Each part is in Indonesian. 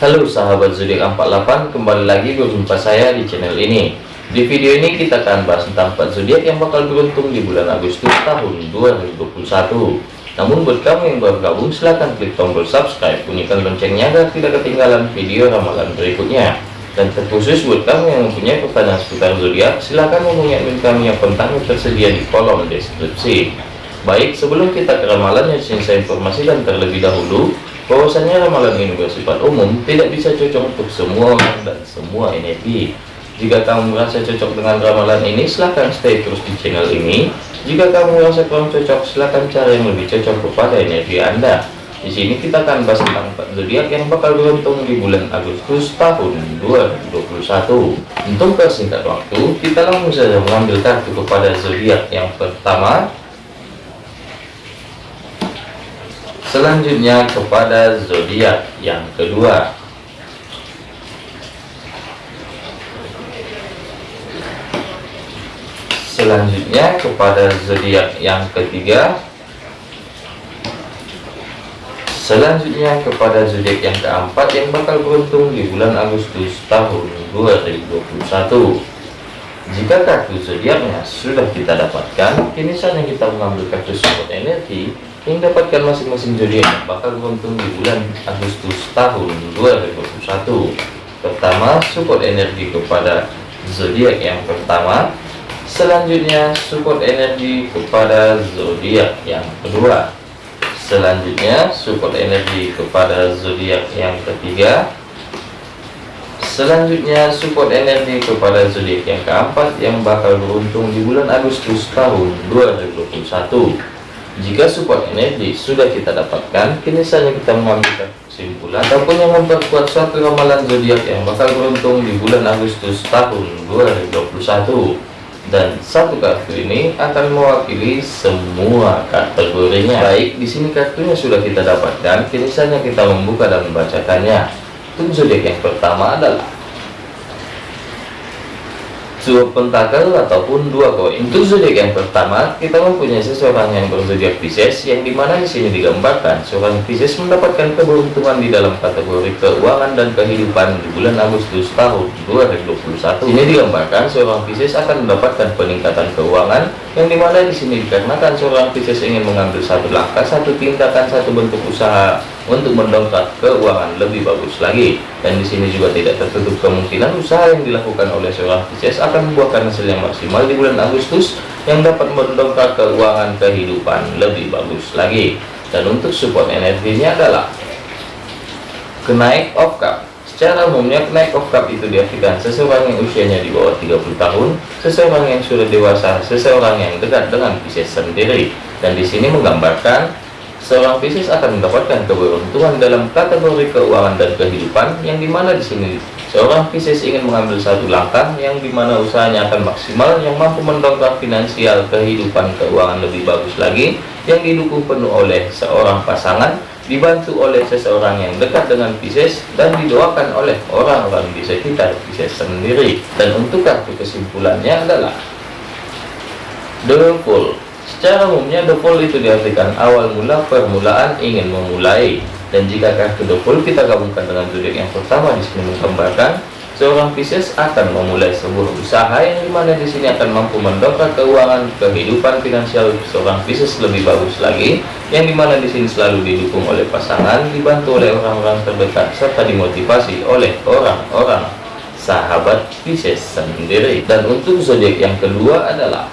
Halo sahabat zodiak 48 kembali lagi berjumpa saya di channel ini. Di video ini kita akan bahas tentang 4 zodiak yang bakal beruntung di bulan Agustus tahun 2021 namun buat kamu yang baru gabung silahkan klik tombol subscribe bunyikan loncengnya agar tidak ketinggalan video ramalan berikutnya. Dan terkhusus buat kamu yang mempunyai pertanyaan seputar zodiak silahkan hubungi admin kami yang kontaknya tersedia di kolom deskripsi. Baik sebelum kita ke ramalan yang saya informasikan terlebih dahulu bahwasanya ramalan ini bersifat umum tidak bisa cocok untuk semua orang dan semua energi. Jika kamu merasa cocok dengan ramalan ini silahkan stay terus di channel ini. Jika kamu merasa kurang cocok silahkan cari yang lebih cocok kepada energi anda. Di sini kita akan bahas tentang zodiak yang bakal beruntung di bulan Agustus tahun 2021 untuk persingkat waktu kita langsung saja mengambil kartu kepada zodiak yang pertama selanjutnya kepada zodiak yang kedua. Selanjutnya kepada zodiak yang ketiga. Selanjutnya kepada zodiak yang keempat yang bakal beruntung di bulan Agustus tahun 2021 jika kartu zodiaknya sudah kita dapatkan kini saatnya kita mengambil kartu support energi yang dapatkan masing-masing zodiak bakal beruntung di bulan Agustus tahun 2021 pertama support energi kepada zodiak. Yang pertama selanjutnya support energi kepada zodiak. Yang kedua selanjutnya support energi kepada zodiak. Yang ketiga selanjutnya support energi kepada zodiak. Yang keempat yang bakal beruntung di bulan Agustus tahun 2021 jika support energi sudah kita dapatkan, kini saja kita mengambil kesimpulan ataupun yang memperkuat suatu ramalan zodiak yang bakal beruntung di bulan Agustus tahun 2021. Dan satu kartu ini akan mewakili semua kategorinya. Baik, di sini kartunya sudah kita dapatkan, kini saja kita membuka dan membacakannya. Untuk zodiak yang pertama adalah dua pentakel ataupun dua koin untuk zodiak yang pertama kita mempunyai seseorang yang berzodiak Pisces yang di mana di sini digambarkan seorang Pisces mendapatkan keberuntungan di dalam kategori keuangan dan kehidupan di bulan Agustus tahun 2021 ini digambarkan seorang Pisces akan mendapatkan peningkatan keuangan yang di mana di sini dikarenakan seorang Pisces ingin mengambil satu langkah satu tindakan satu bentuk usaha untuk mendongkrak keuangan lebih bagus lagi. Dan di sini juga tidak tertutup kemungkinan usaha yang dilakukan oleh seorang Pisces akan membuahkan hasil yang maksimal di bulan Agustus yang dapat mendongkrak keuangan kehidupan lebih bagus lagi. Dan untuk support energinya adalah kenaik of cup secara umumnya kenaik of cup itu diartikan seseorang yang usianya di bawah 30 tahun seseorang yang sudah dewasa seseorang yang dekat dengan Pisces sendiri. Dan di sini menggambarkan seorang Pisces akan mendapatkan keberuntungan dalam kategori keuangan dan kehidupan yang di mana di sini. Seorang Pisces ingin mengambil satu langkah yang di mana usahanya akan maksimal yang mampu mendongkrak finansial kehidupan keuangan lebih bagus lagi yang didukung penuh oleh seorang pasangan dibantu oleh seseorang yang dekat dengan Pisces dan didoakan oleh orang-orang di sekitar Pisces sendiri. Dan untuk kartu kesimpulannya adalah The Secara umumnya dopol itu diartikan awal mula permulaan ingin memulai. Dan jika kartu dopol kita gabungkan dengan zodiak yang pertama di sini menggambarkan seorang Pisces akan memulai sebuah usaha yang di mana di sini akan mampu mendongkrak keuangan kehidupan finansial seorang Pisces lebih bagus lagi yang di mana di sini selalu didukung oleh pasangan dibantu oleh orang-orang terdekat serta dimotivasi oleh orang-orang sahabat Pisces sendiri. Dan untuk zodiak yang kedua adalah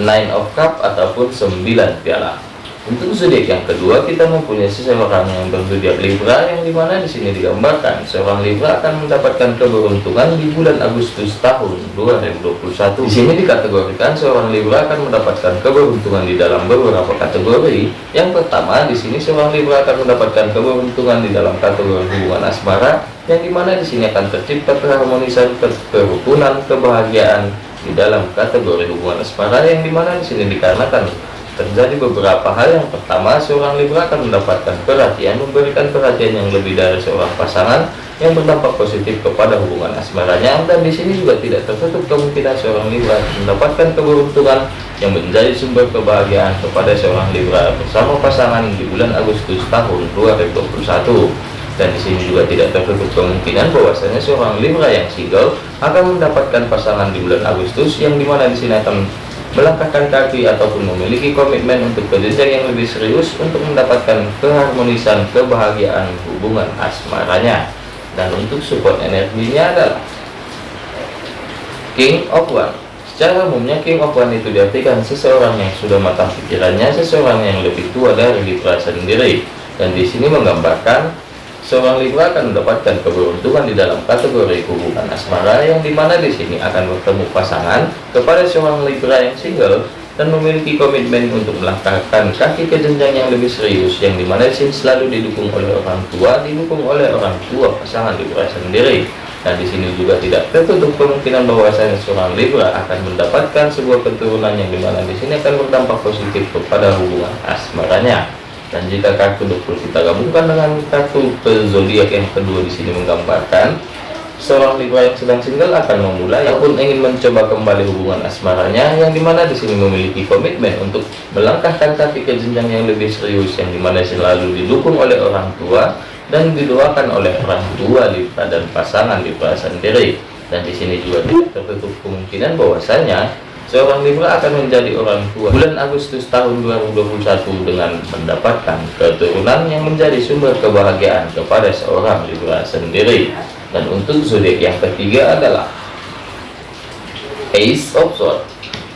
nine of cup ataupun 9 piala. Untuk zodiak yang kedua kita mempunyai seseorang yang berzodiak Libra yang di mana di sini digambarkan seorang Libra akan mendapatkan keberuntungan di bulan Agustus tahun 2021 di sini dikategorikan seorang Libra akan mendapatkan keberuntungan di dalam beberapa kategori. Yang pertama di sini seorang Libra akan mendapatkan keberuntungan di dalam kategori hubungan asmara yang di mana di sini akan tercipta keharmonisan kerukunan kebahagiaan di dalam kategori hubungan asmara yang di mana di sini dikarenakan terjadi beberapa hal. Yang pertama seorang Libra akan mendapatkan perhatian memberikan perhatian yang lebih dari seorang pasangan yang berdampak positif kepada hubungan asmaranya. Dan di sini juga tidak tertutup kemungkinan seorang Libra mendapatkan keberuntungan yang menjadi sumber kebahagiaan kepada seorang Libra bersama pasangan di bulan Agustus tahun 2021 dan di sini juga tidak tertutup kemungkinan bahwasanya seorang Libra yang single akan mendapatkan pasangan di bulan Agustus yang di mana di sini akan melangkahkan kaki ataupun memiliki komitmen untuk kerja yang lebih serius untuk mendapatkan keharmonisan kebahagiaan hubungan asmaranya. Dan untuk support energinya adalah King of One secara umumnya King of One itu diartikan seseorang yang sudah matang pikirannya seseorang yang lebih tua dari Libra sendiri. Dan di sini menggambarkan seorang Libra akan mendapatkan keberuntungan di dalam kategori hubungan asmara yang di mana di sini akan bertemu pasangan kepada seorang Libra yang single dan memiliki komitmen untuk melangkahkan kaki ke jenjang yang lebih serius yang di mana di sini selalu didukung oleh orang tua didukung oleh orang tua pasangan Libra sendiri. Dan di sini juga tidak tertutup kemungkinan bahwasanya seorang Libra akan mendapatkan sebuah keturunan yang di mana di sini akan berdampak positif kepada hubungan asmaranya dan jika kartu 20 kita gabungkan dengan kartu zodiak yang kedua di sini menggambarkan seorang Libra yang sedang single akan memulai. Ataupun ingin mencoba kembali hubungan asmaranya yang di mana di sini memiliki komitmen untuk melangkahkan kaki ke jenjang yang lebih serius yang di mana selalu didukung oleh orang tua dan didoakan oleh orang tua Libra dan pasangan Libra sendiri dan di sini juga tertutup kemungkinan bahwasanya Seorang Libra akan menjadi orang tua bulan Agustus tahun 2021 dengan mendapatkan keturunan yang menjadi sumber kebahagiaan kepada seorang Libra sendiri. Dan untuk zodiak yang ketiga adalah Ace of Swords.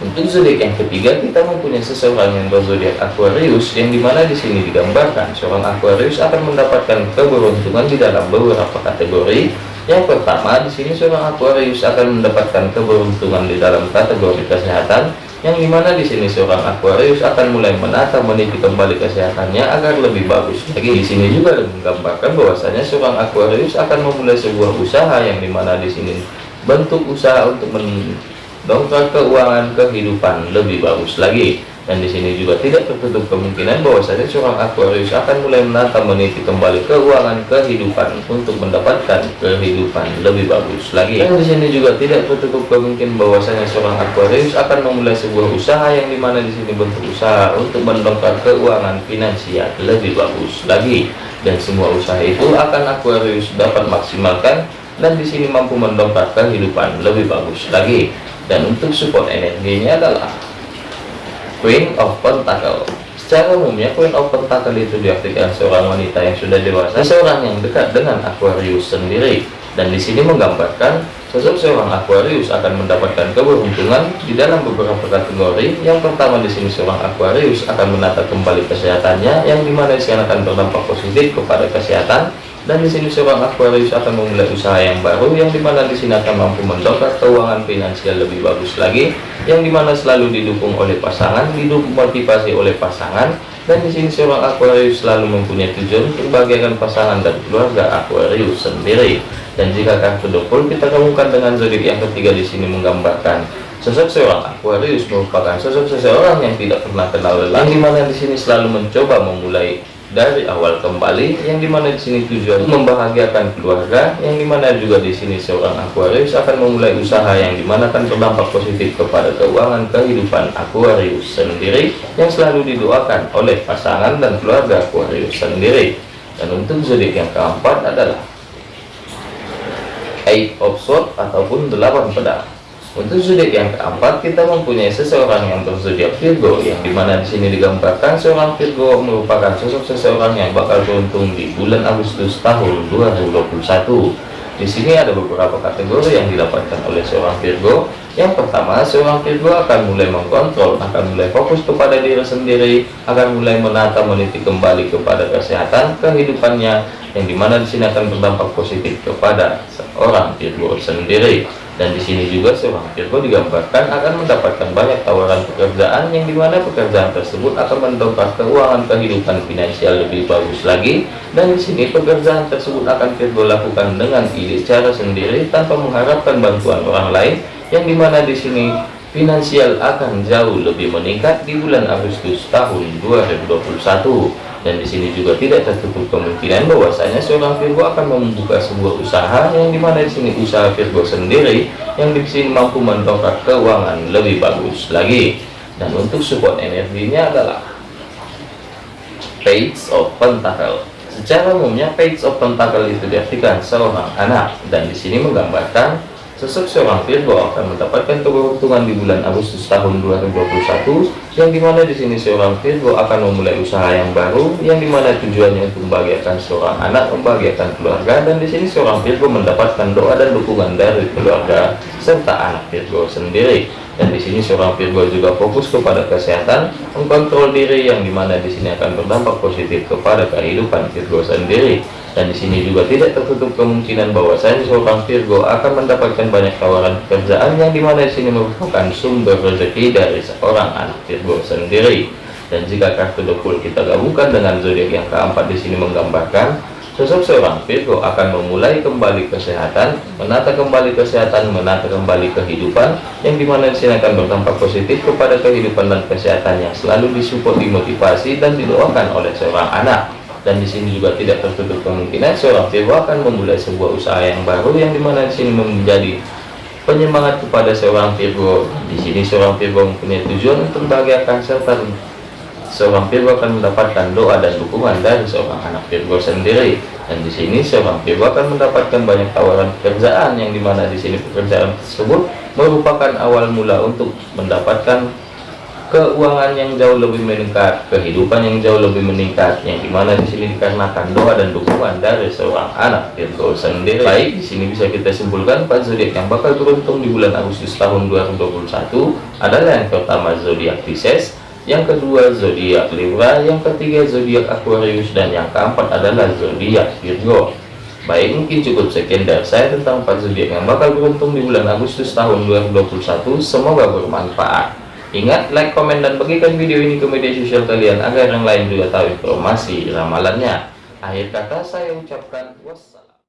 Untuk zodiak yang ketiga kita mempunyai seseorang yang berzodiak Aquarius yang di mana di sini digambarkan seorang Aquarius akan mendapatkan keberuntungan di dalam beberapa kategori yang pertama, di sini seorang Aquarius akan mendapatkan keberuntungan di dalam kategori kesehatan, yang di mana di sini seorang Aquarius akan mulai menata meniti kembali kesehatannya agar lebih bagus lagi. Di sini juga menggambarkan bahwasanya seorang Aquarius akan memulai sebuah usaha yang di mana di sini bentuk usaha untuk mendongkrak keuangan kehidupan lebih bagus lagi dan di sini juga tidak tertutup kemungkinan bahwasanya seorang Aquarius akan mulai menata meniti kembali keuangan kehidupan untuk mendapatkan kehidupan lebih bagus lagi. Dan di sini juga tidak tertutup kemungkinan bahwasanya seorang Aquarius akan memulai sebuah usaha yang di mana di sini bentuk usaha untuk mendongkrak keuangan finansial lebih bagus lagi. Dan semua usaha itu akan Aquarius dapat maksimalkan dan di sini mampu mendongkrak kehidupan lebih bagus lagi. Dan untuk support energinya adalah Queen of Pentacle Secara umumnya Queen of Pentacle itu diartikan seorang wanita yang sudah dewasa, seorang yang dekat dengan Aquarius sendiri. Dan di sini menggambarkan sosok seorang Aquarius akan mendapatkan keberuntungan di dalam beberapa kategori. Yang pertama di sini seorang Aquarius akan menata kembali kesehatannya, yang di mana di akan berdampak positif kepada kesehatan dan di sini seorang Aquarius akan memulai usaha yang baru yang di mana di sini akan mampu mendongkrak keuangan finansial lebih bagus lagi yang di mana selalu didukung oleh pasangan didukung motivasi oleh pasangan. Dan di sini seorang Aquarius selalu mempunyai tujuan membahagiakan pasangan dan keluarga Aquarius sendiri. Dan jika kartu double kita gabungkan dengan zodiak yang ketiga di sini menggambarkan Sosok seorang Aquarius merupakan sosok seseorang yang tidak pernah kenal lelah, di mana di sini selalu mencoba memulai dari awal kembali yang di mana di sini tujuan membahagiakan keluarga yang di mana juga di sini seorang Aquarius akan memulai usaha yang di mana akan berdampak positif kepada keuangan kehidupan Aquarius sendiri yang selalu didoakan oleh pasangan dan keluarga Aquarius sendiri. Dan untuk zodiak yang keempat adalah Eight of Swords ataupun delapan pedang untuk zodiak yang keempat, kita mempunyai seseorang yang berzodiak Virgo, yang di mana di sini digambarkan seorang Virgo merupakan sosok seseorang yang bakal beruntung di bulan Agustus tahun 2021. Di sini ada beberapa kategori yang didapatkan oleh seorang Virgo. Yang pertama, seorang Virgo akan mulai mengkontrol, akan mulai fokus kepada diri sendiri, akan mulai menata meniti kembali kepada kesehatan kehidupannya, yang di mana di sini akan berdampak positif kepada seorang Virgo sendiri dan di sini juga seorang Virgo digambarkan akan mendapatkan banyak tawaran pekerjaan yang di mana pekerjaan tersebut akan mendongkrak keuangan kehidupan finansial lebih bagus lagi. Dan di sini pekerjaan tersebut akan Virgo lakukan dengan ide cara sendiri tanpa mengharapkan bantuan orang lain yang di mana di sini finansial akan jauh lebih meningkat di bulan Agustus tahun 2021 dan di sini juga tidak tertutup kemungkinan bahwasanya seorang Virgo akan membuka sebuah usaha yang di mana di sini usaha Virgo sendiri yang di sini mampu mendongkrak keuangan lebih bagus lagi. Dan untuk support energinya adalah Page of Pentacle. Secara umumnya page of pentacle itu diartikan seorang anak. Dan di sini menggambarkan sosok seorang Virgo akan mendapatkan keberuntungan di bulan Agustus tahun 2021 yang di mana di sini seorang Virgo akan memulai usaha yang baru yang di mana tujuannya untuk membahagiakan seorang anak membahagiakan keluarga dan di sini seorang Virgo mendapatkan doa dan dukungan dari keluarga serta anak Virgo sendiri. Dan di sini seorang Virgo juga fokus kepada kesehatan mengkontrol diri yang di mana di sini akan berdampak positif kepada kehidupan Virgo sendiri dan di sini juga tidak tertutup kemungkinan bahwa saya seorang Virgo akan mendapatkan banyak tawaran pekerjaan yang di mana di sini merupakan sumber rezeki dari seorang anak Virgo sendiri. Dan jika kartu dokul kita gabungkan dengan zodiak yang keempat di sini menggambarkan sosok seorang Virgo akan memulai kembali kesehatan, menata kembali kesehatan, menata kembali kehidupan yang di mana di sini akan berdampak positif kepada kehidupan dan kesehatan yang selalu disupport, dimotivasi dan didoakan oleh seorang anak dan di sini juga tidak tertutup kemungkinan seorang Virgo akan memulai sebuah usaha yang baru yang di mana di sini menjadi penyemangat kepada seorang Virgo di sini seorang Virgo mempunyai tujuan untuk membahagiakan serta seorang Virgo akan mendapatkan doa dan dukungan dari seorang anak Virgo sendiri. Dan di sini seorang Virgo akan mendapatkan banyak tawaran pekerjaan yang di mana di sini pekerjaan tersebut merupakan awal mula untuk mendapatkan keuangan yang jauh lebih meningkat, kehidupan yang jauh lebih meningkat, yang di mana di sini dikarenakan doa dan dukungan dari seorang anak Virgo sendiri. Baik, di sini bisa kita simpulkan empat zodiak yang bakal beruntung di bulan Agustus tahun 2021 adalah yang pertama zodiak Pisces, yang kedua zodiak Libra, yang ketiga zodiak Aquarius, dan yang keempat adalah zodiak Virgo. Baik, mungkin cukup sekian dari saya tentang empat zodiak yang bakal beruntung di bulan Agustus tahun 2021. Semoga bermanfaat. Ingat, like, komen, dan bagikan video ini ke media sosial kalian agar yang lain juga tahu informasi ramalannya. Akhir kata saya ucapkan wassalam.